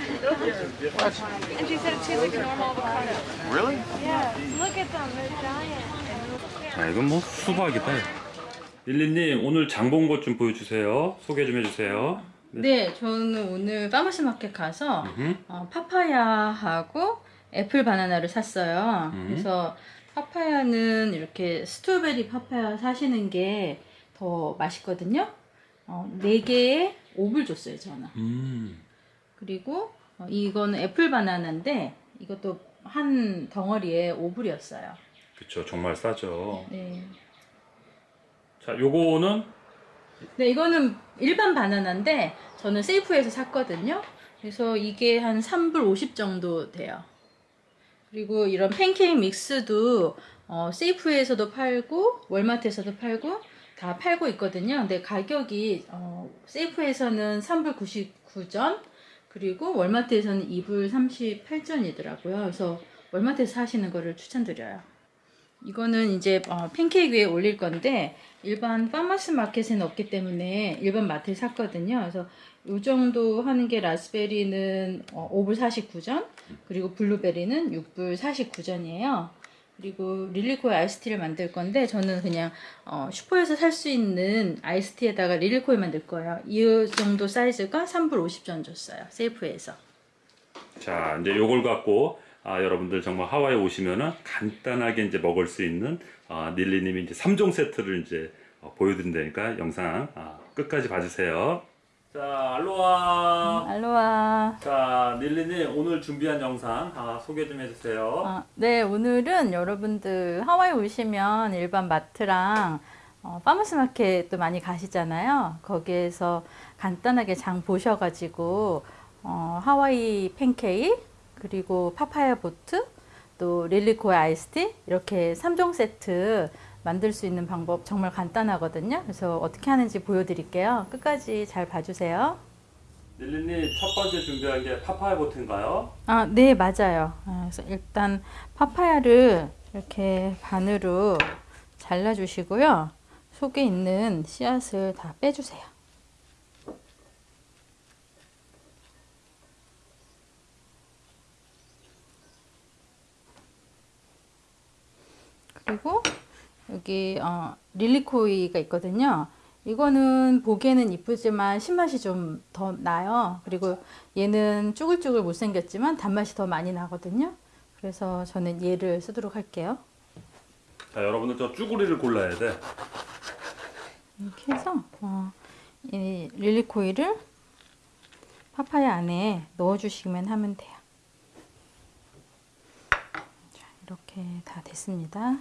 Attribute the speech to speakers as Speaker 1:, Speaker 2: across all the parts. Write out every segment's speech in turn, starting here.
Speaker 1: And she said it tastes like a normal avocado.
Speaker 2: Really?
Speaker 1: Yeah, look at them, they're giant.
Speaker 3: 아 이건 뭐 수박이다. 릴리님 오늘 장 본 것 좀 보여주세요. 소개 좀 해주세요.
Speaker 4: 네, 저는 오늘 farmers market 가서 어, 파파야하고 애플 바나나를 샀어요.
Speaker 3: 음.
Speaker 4: 그래서 파파야는 이렇게 strawberry 파파야 사시는 게 더 맛있거든요. 어, 4개에 5불 줬어요, 저는.
Speaker 3: 음.
Speaker 4: 그리고 어, 이거는 애플 바나나인데 이것도 한 덩어리에 5불이었어요.
Speaker 3: 그쵸 정말 싸죠.
Speaker 4: 네.
Speaker 3: 자 요거는
Speaker 4: 네, 이거는 일반 바나나인데 저는 세이프에서 샀거든요. 그래서 이게 한 3불 50 정도 돼요. 그리고 이런 팬케이크 믹스도 어, 세이프에서도 팔고 월마트에서도 팔고 다 팔고 있거든요. 근데 가격이 어, 세이프에서는 3불 99전 그리고 월마트에서는 2불 38전이더라고요. 그래서 월마트에서 사시는 거를 추천드려요. 이거는 이제 어, 팬케이크 위에 올릴 건데 일반 파마스 마켓에는 없기 때문에 일반 마트에 샀거든요. 그래서 이 정도 하는 게 라스베리는 어, 5불 49전 그리고 블루베리는 6불 49전이에요. 그리고 릴리코의 아이스티를 만들 건데 저는 그냥 어, 슈퍼에서 살 수 있는 아이스티에다가 릴리코에 만들 거예요. 이 정도 사이즈가 3불 50전 줬어요. 세이프에서.
Speaker 3: 자 이제 요걸 갖고 아, 여러분들 정말 하와이 오시면은 간단하게 이제 먹을 수 있는 아, 닐리님이 이제 3종 세트를 이제 어, 보여드린다니까 영상 아, 끝까지 봐주세요. 자 알로하.
Speaker 4: 알로하.
Speaker 3: 자 닐리님 오늘 준비한 영상 아, 소개 좀 해주세요.
Speaker 4: 아, 네, 오늘은 여러분들 하와이 오시면 일반 마트랑 어, 파머스 마켓도 많이 가시잖아요. 거기에서 간단하게 장 보셔가지고 어, 하와이 팬케이크 그리고 파파야 보트 또 lilikoi 아이스티 이렇게 3종 세트 만들 수 있는 방법 정말 간단하거든요. 그래서 어떻게 하는지 보여드릴게요. 끝까지 잘 봐주세요.
Speaker 3: 릴리님 첫 번째 준비한 게 파파야 보트인가요?
Speaker 4: 아, 네, 맞아요. 아, 그래서 일단 파파야를 이렇게 반으로 잘라주시고요. 속에 있는 씨앗을 다 빼주세요. 그리고 여기 어, 릴리코이가 있거든요. 이거는 보기에는 이쁘지만 신맛이 좀 더 나요. 그리고 얘는 쭈글쭈글 못생겼지만 단맛이 더 많이 나거든요. 그래서 저는 얘를 쓰도록 할게요.
Speaker 3: 자 여러분들 저 쭈구리를 골라야 돼.
Speaker 4: 이렇게 해서 어, 이 릴리코이를 파파야 안에 넣어주시면 하면 돼요. 자, 이렇게 다 됐습니다.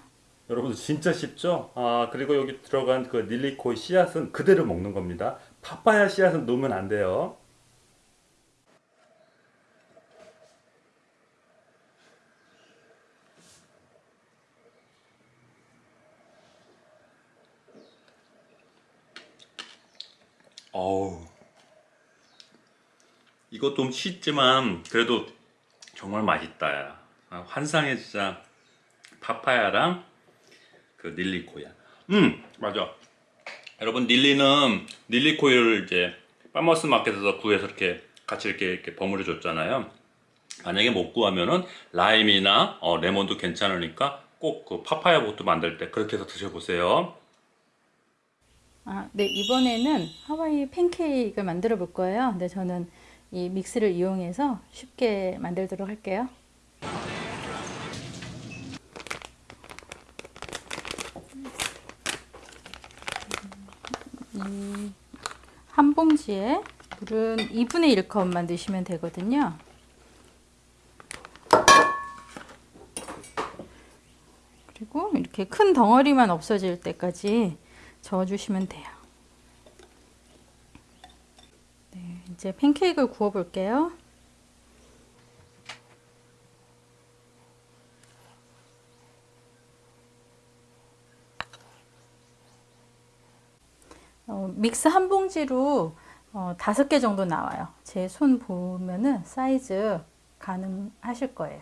Speaker 3: 여러분들 진짜 쉽죠? 아 그리고 여기 들어간 그 닐리코이 씨앗은 그대로 먹는 겁니다. 파파야 씨앗은 넣으면 안 돼요. 어우 좀 쉽지만 그래도 정말 맛있다 야. 아, 환상의 진짜 파파야랑 그 lilikoi야. 음 맞아. 여러분 닐리는 lilikoi를 이제 farmers market에서 구해서 이렇게 같이 이렇게, 이렇게 버무려 줬잖아요. 만약에 못 구하면은 라임이나 어, 레몬도 괜찮으니까 꼭 그 파파야 보트 만들 때 그렇게 해서 드셔보세요.
Speaker 4: 아, 네, 이번에는 하와이 팬케이크를 만들어 볼 거예요. 근데 저는 이 믹스를 이용해서 쉽게 만들도록 할게요. 이 한 봉지에 물은 2분의 1컵만 넣으시면 되거든요. 그리고 이렇게 큰 덩어리만 없어질 때까지 저어주시면 돼요. 네, 이제 팬케이크를 구워 볼게요. 어, 믹스 한 봉지로 어, 다섯 개 정도 나와요. 제 손 보면은 사이즈 가능하실 거예요.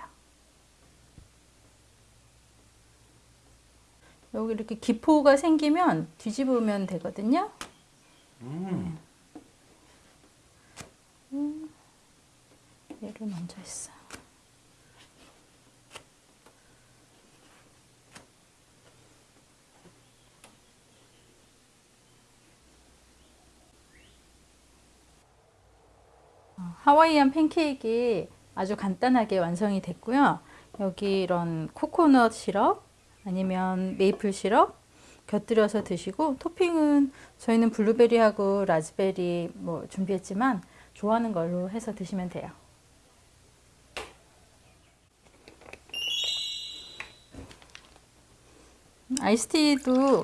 Speaker 4: 여기 이렇게 기포가 생기면 뒤집으면 되거든요.
Speaker 3: 음.
Speaker 4: 음. 얘를 먼저 했어. 어, 하와이안 팬케이크 아주 간단하게 완성이 됐고요. 여기 이런 코코넛 시럽 아니면 메이플 시럽 곁들여서 드시고 토핑은 저희는 블루베리하고 라즈베리 뭐 준비했지만 좋아하는 걸로 해서 드시면 돼요. 아이스티도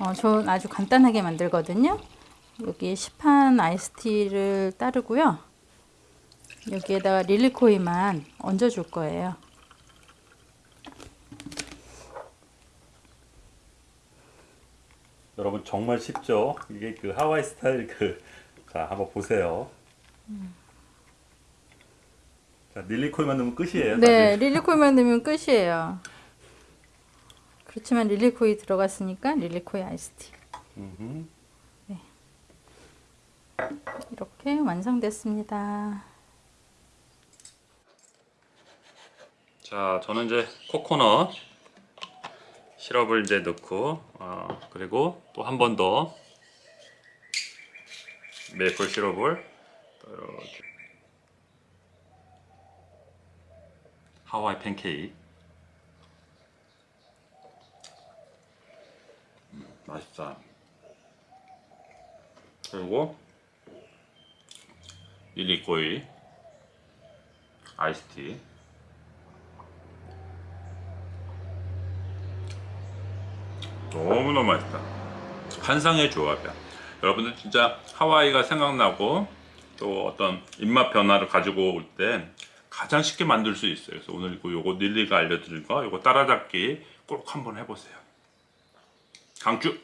Speaker 4: 어, 전 아주 간단하게 만들거든요. 여기 시판 아이스티를 따르고요. 여기에다가 lilikoi만 얹어 줄 거예요.
Speaker 3: 여러분 정말 쉽죠? 이게 그 하와이 스타일 그 자 한번 보세요. 자 lilikoi만 넣으면 끝이에요.
Speaker 4: 네. lilikoi만 넣으면 끝이에요. 그렇지만 lilikoi 들어갔으니까 lilikoi 아이스티.
Speaker 3: 음흠.
Speaker 4: 이렇게 완성됐습니다.
Speaker 3: 자 저는 이제 코코넛 시럽을 이제 넣고 어, 그리고 또 한 번 더 메이플 시럽을 또 이렇게. 하와이 팬케이크. 음, 맛있다. 그리고 릴리코이 아이스티 너무너무 맛있다. 환상의 조합이야. 여러분들 진짜 하와이가 생각나고 또 어떤 입맛 변화를 가지고 올 때 가장 쉽게 만들 수 있어요. 그래서 오늘 그 요거 닐리가 알려드린 거 요거 따라잡기 꼭 한번 해보세요. 강추!